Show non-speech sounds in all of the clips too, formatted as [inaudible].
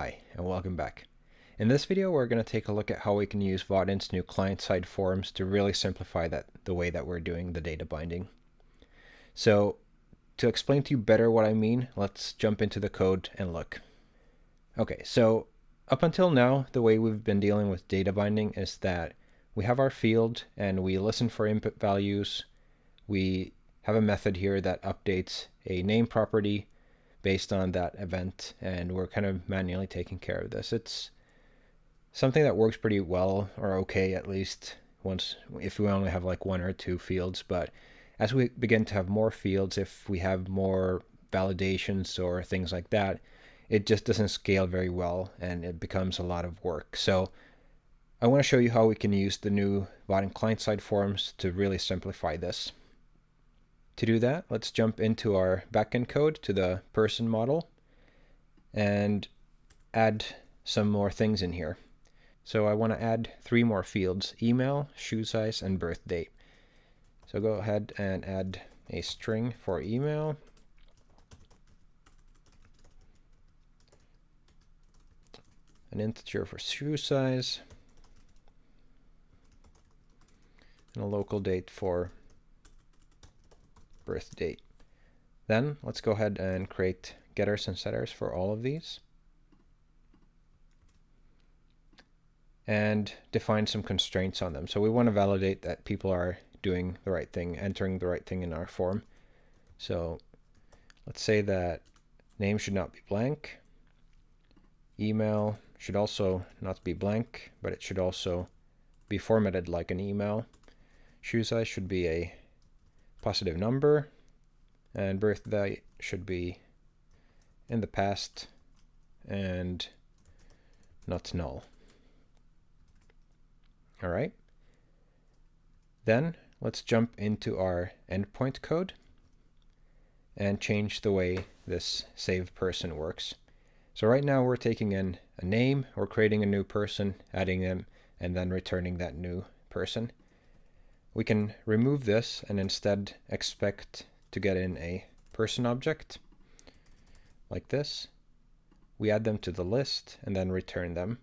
Hi, and welcome back. In this video, we're going to take a look at how we can use Vaadin's new client-side forms to really simplify that the way that we're doing the data binding. So to explain to you better what I mean, let's jump into the code and look. Okay, so up until now, the way we've been dealing with data binding is that we have our field and we listen for input values. We have a method here that updates a name property based on that event and we're kind of manually taking care of this. It's something that works pretty well or okay at least once if we only have like one or two fields but as we begin to have more fields if we have more validations or things like that it just doesn't scale very well and it becomes a lot of work so I want to show you how we can use the new Vaadin client-side forms to really simplify this. To do that, let's jump into our backend code to the person model and add some more things in here. So I want to add three more fields, email, shoe size, and birth date. So go ahead and add a string for email. An integer for shoe size. And a local date for birth date. Then let's go ahead and create getters and setters for all of these. And define some constraints on them. So we want to validate that people are doing the right thing, entering the right thing in our form. So let's say that name should not be blank. Email should also not be blank, but it should also be formatted like an email. Shoe size should be a positive number and birthday should be in the past and not null. All right. Then let's jump into our endpoint code and change the way this save person works. So right now we're taking in a name, we're creating a new person, adding them, and then returning that new person. We can remove this and instead expect to get in a person object like this. We add them to the list and then return them.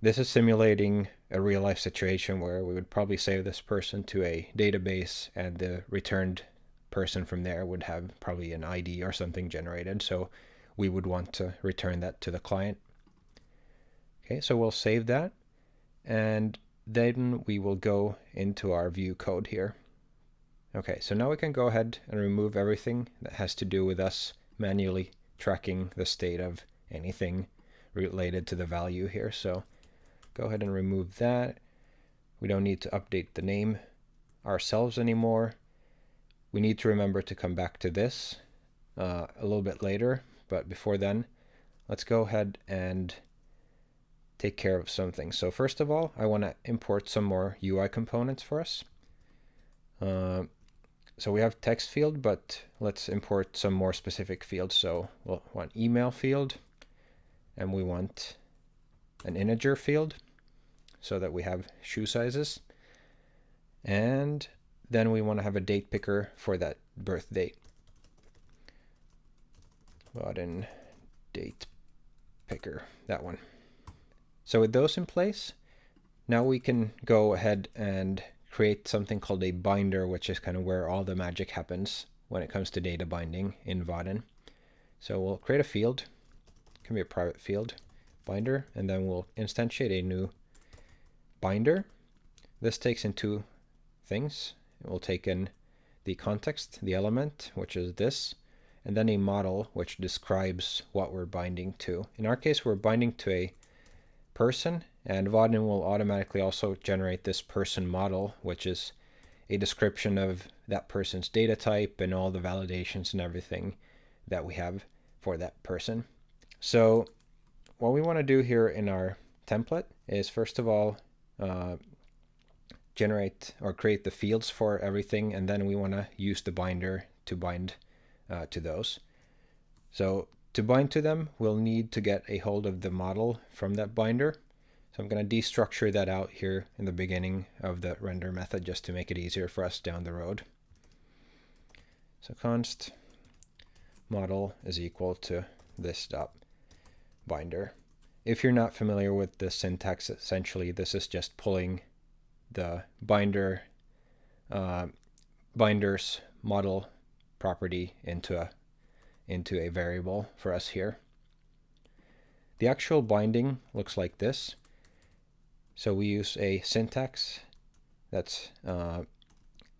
This is simulating a real life situation where we would probably save this person to a database and the returned person from there would have probably an ID or something generated. So we would want to return that to the client. Okay, so we'll save that. And then we will go into our view code here. Okay, so now we can go ahead and remove everything that has to do with us manually tracking the state of anything related to the value here. So go ahead and remove that. We don't need to update the name ourselves anymore. We need to remember to come back to this uh, a little bit later, but before then, let's go ahead and take care of something. So first of all, I want to import some more UI components for us. Uh, so we have text field, but let's import some more specific fields. So we'll want email field, and we want an integer field so that we have shoe sizes. And then we want to have a date picker for that birth date. Vaadin date picker, that one. So with those in place, now we can go ahead and create something called a binder, which is kind of where all the magic happens when it comes to data binding in Vaadin. So we'll create a field, it can be a private field, binder, and then we'll instantiate a new binder. This takes in two things. It will take in the context, the element, which is this, and then a model which describes what we're binding to. In our case, we're binding to a person and Vaadin will automatically also generate this person model which is a description of that person's data type and all the validations and everything that we have for that person. So what we want to do here in our template is first of all uh, generate or create the fields for everything and then we want to use the binder to bind uh, to those. So to bind to them, we'll need to get a hold of the model from that binder. So I'm going to destructure that out here in the beginning of the render method just to make it easier for us down the road. So const model is equal to this dot binder. if you're not familiar with the syntax, essentially this is just pulling the binder uh, binders model property into a into a variable for us here. The actual binding looks like this. So we use a syntax that's uh,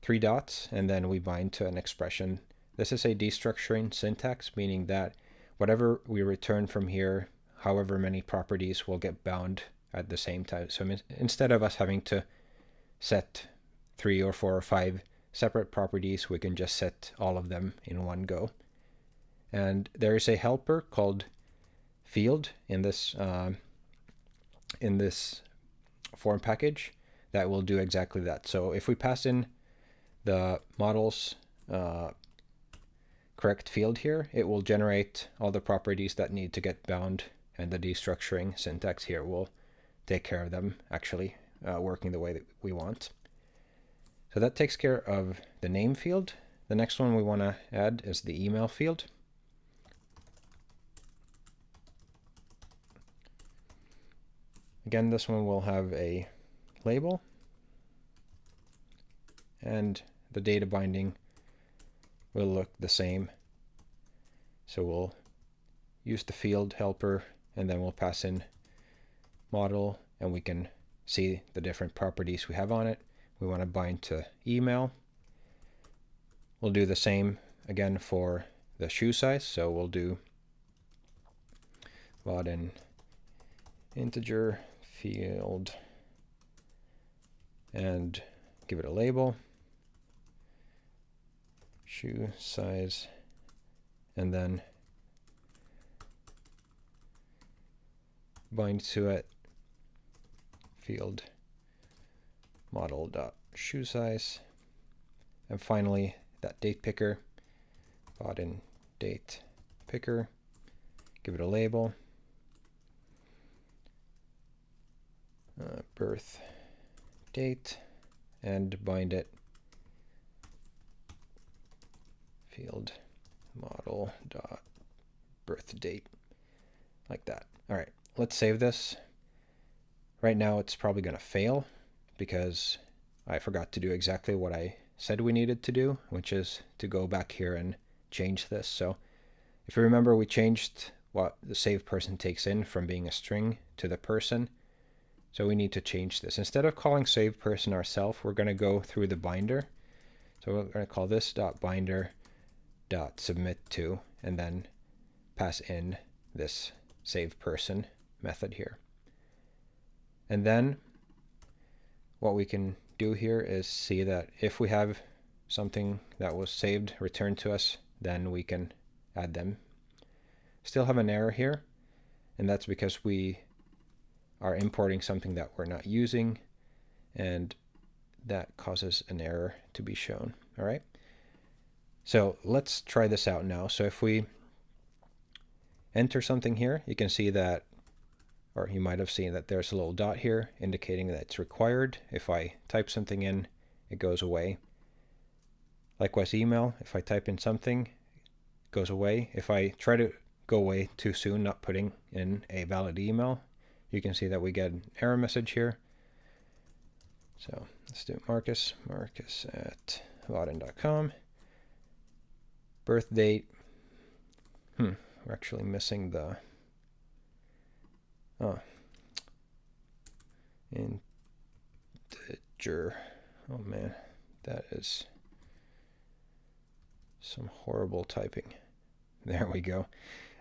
three dots, and then we bind to an expression. This is a destructuring syntax, meaning that whatever we return from here, however many properties will get bound at the same time. So instead of us having to set three or four or five separate properties, we can just set all of them in one go. And there is a helper called field in this uh, in this form package that will do exactly that. So if we pass in the model's uh, correct field here, it will generate all the properties that need to get bound and the destructuring syntax here will take care of them actually uh, working the way that we want. So that takes care of the name field. The next one we want to add is the email field. Again, this one will have a label and the data binding will look the same. So we'll use the field helper and then we'll pass in model and we can see the different properties we have on it. We want to bind to email. We'll do the same again for the shoe size. So we'll do Vaadin integer field and give it a label. Shoe size. And then bind to it. Field model dot shoe size. And finally that date picker. Vaadin date picker. Give it a label uh, birth date and bind it. Field model dot birth date like that. All right let's save this. Right now it's probably going to fail because I forgot to do exactly what I said we needed to do which is to go back here and change this. So if you remember we changed what the save person takes in from being a string to the person so we need to change this. Instead of calling save person ourselves, we're going to go through the binder. So we're going to call this dot binder dot submit to, and then pass in this save person method here. And then what we can do here is see that if we have something that was saved returned to us, then we can add them. Still have an error here, and that's because we are importing something that we're not using and that causes an error to be shown. All right. So let's try this out now. So if we enter something here, you can see that, or you might have seen that there's a little dot here indicating that it's required. If I type something in, it goes away. Likewise, email, if I type in something, it goes away. If I try to go away too soon, not putting in a valid email, you can see that we get an error message here. So let's do Marcus, Marcus at Vaadin.com. Birth date. Hmm, we're actually missing the. Oh. Integer. Oh man, that is some horrible typing. [laughs] There we go.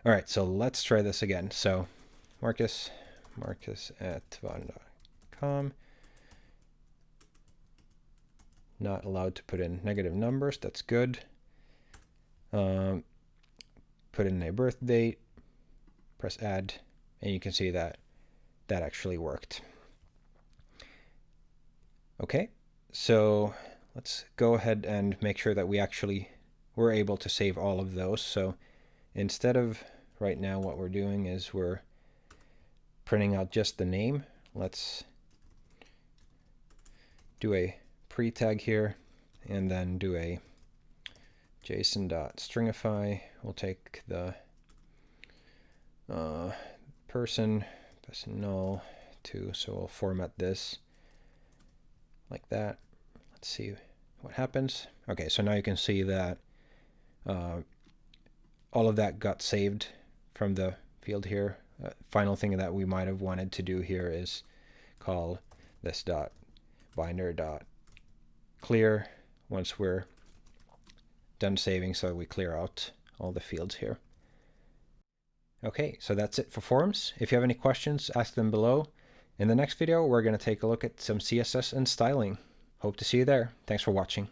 All right, so let's try this again. So, Marcus marcus at vaadin.com. Not allowed to put in negative numbers. That's good. Um, put in a birth date. Press add. And you can see that that actually worked. Okay, so let's go ahead and make sure that we actually were able to save all of those. So instead of right now what we're doing is we're printing out just the name. Let's do a pre-tag here and then do a json.stringify. We'll take the uh, person press null too. So we'll format this like that. Let's see what happens. Okay, so now you can see that uh, all of that got saved from the field here. Uh, final thing that we might have wanted to do here is call this dot binder dot clear once we're done saving so we clear out all the fields here. Okay, so that's it for forms. If you have any questions, ask them below. In the next video, we're going to take a look at some CSS and styling. Hope to see you there. Thanks for watching.